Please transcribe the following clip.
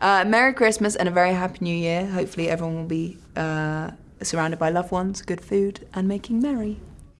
Uh, Merry Christmas and a very happy New Year. Hopefully everyone will be uh, surrounded by loved ones, good food, and making merry.